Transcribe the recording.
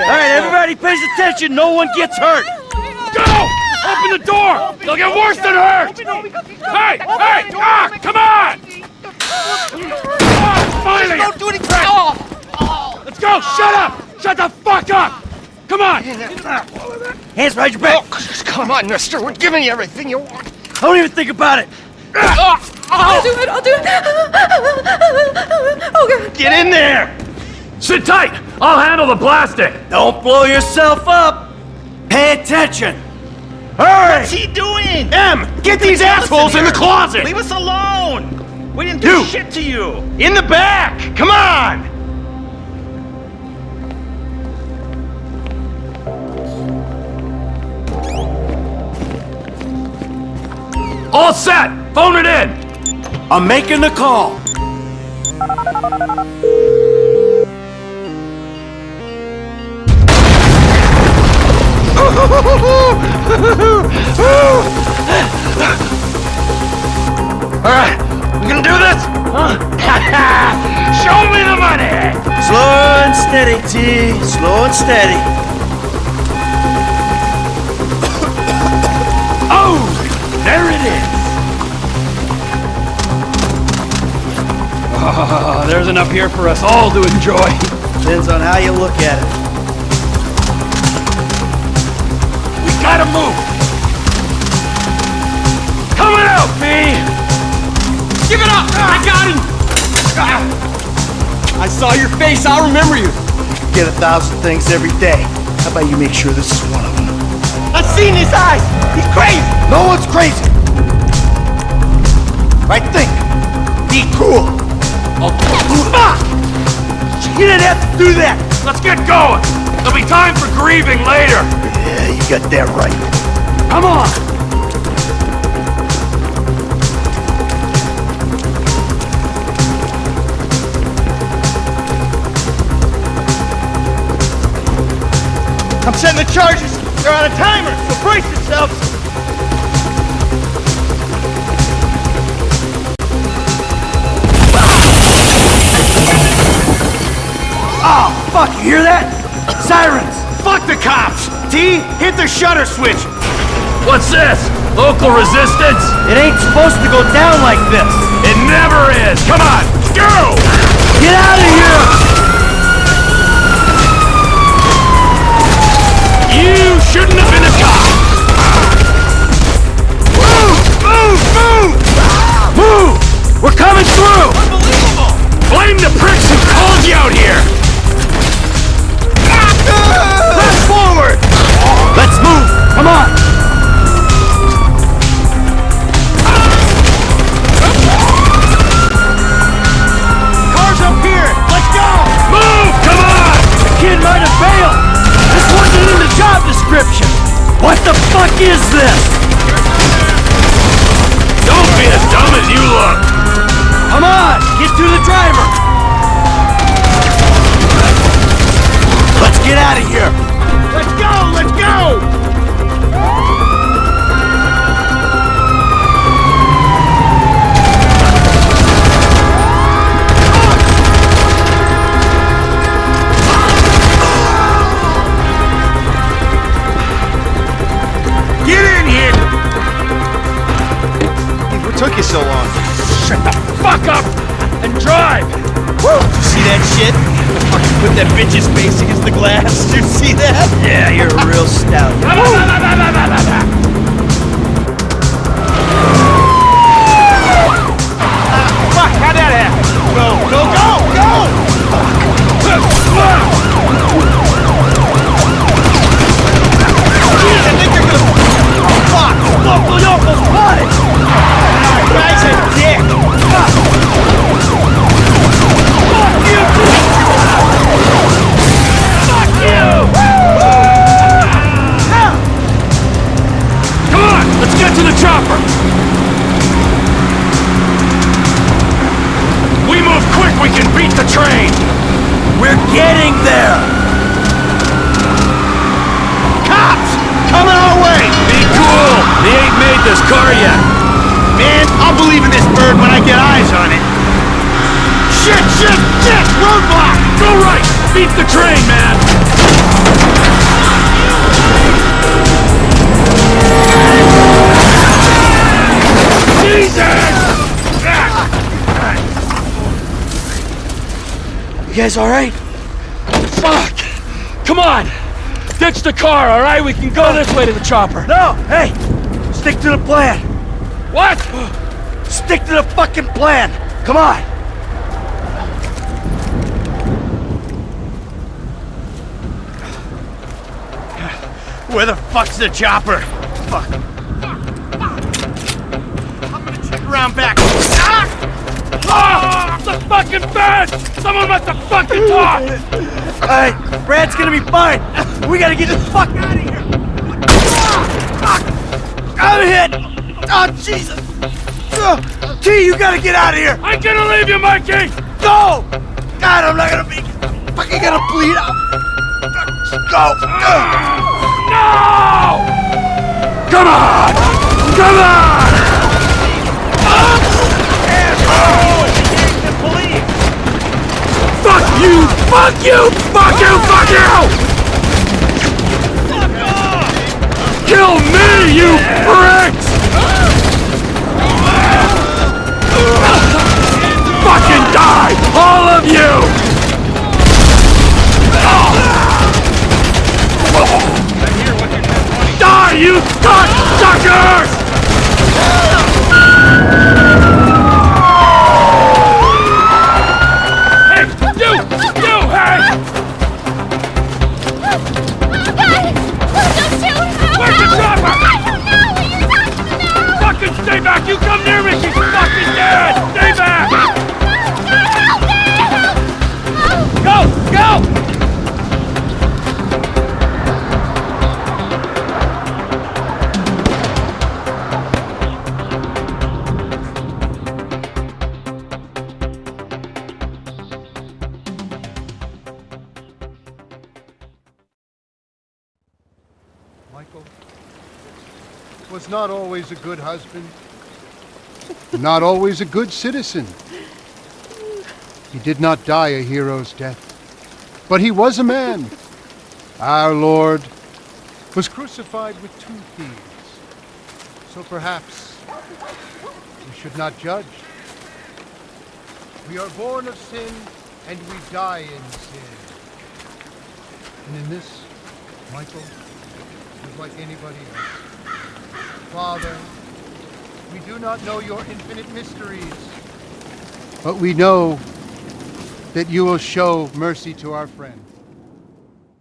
All right, everybody pays attention. No one gets hurt. Go! Open the door! They'll get worse than hurt! Hey! Hey! Ah! Come on! Ah, finally! Don't do anything! Let's go! Shut up! Shut the fuck up! Come on! Hands behind your back. Oh, come on, mister. We're giving you everything you want. Don't even think about it. I'll do it, I'll do it. Oh, God. Get in there! Sit tight! I'll handle the plastic! Don't blow yourself up. Pay attention. Hurry! What's he doing? M! Get these assholes in the closet! Leave us alone! We didn't do You! shit to you! In the back! Come on! All set! Phone it in! I'm making the call. Steady, T. Slow and steady. Oh! There it is! Oh, there's enough here for us all to enjoy. Depends on how you look at it. We gotta move! Coming out, me! Give it up! Ah. I got him! Ah. I saw your face, I'll remember you. You Get a thousand things every day. How about you make sure this is one of them? I've seen his eyes! He's crazy! No one's crazy. Right think. Be cool. Oh, Ah! You didn't have to do that. let's get going! There'll be time for grieving later! Yeah, you got that right. Come on! I'm setting the charges! They're on a timer, so brace yourselves! Oh, fuck, you hear that? Sirens. Fuck the cops! T, hit the shutter switch! What's this? Local resistance? It ain't supposed to go down like this. It never is! Come on, go! Get out of here! Fuck is this? Don't be as dumb as you look! Come on! Get to the driver! So long? Shut the fuck up and drive! You See that shit? Fucking put that bitch's face against the glass. Did you see that? Yeah, you're a real stout. Ah, fuck, how'd that happen? Go, go, go! Car yet, Man, I'll believe in this bird when I get eyes on it. Shit, shit, shit! Roadblock! Go right! Beat the train, man! Jesus! You guys alright? Fuck! Come on! Ditch the car, alright? We can go this way to the chopper. No! Hey! Stick to the plan! What? Stick to the fucking plan! Come on! Where the fuck's the chopper? Fuck. I'm gonna check around back. Ah! Ah! The fucking bed! Someone must have fucking talked! Hey, Brad's gonna be fine! We gotta get the fuck out of here! I'm hit! Oh, Jesus! Ugh. T, you gotta get out of here! I'm gonna leave you, Mikey! Go! God, I'm not gonna be fucking gonna bleed out! Go! Ugh. No! Come on! Come on! Fuck you! Fuck you! Fuck you! Fuck you! Stay back! You come near me! She's fucking dead! Stay back! Go! Go! Michael was not always a good husband, not always a good citizen. He did not die a hero's death, but he was a man. Our Lord was crucified with two thieves. So perhaps we should not judge. We are born of sin and we die in sin. And in this, Michael is like anybody else. Father, we do not know your infinite mysteries, but we know that you will show mercy to our friends.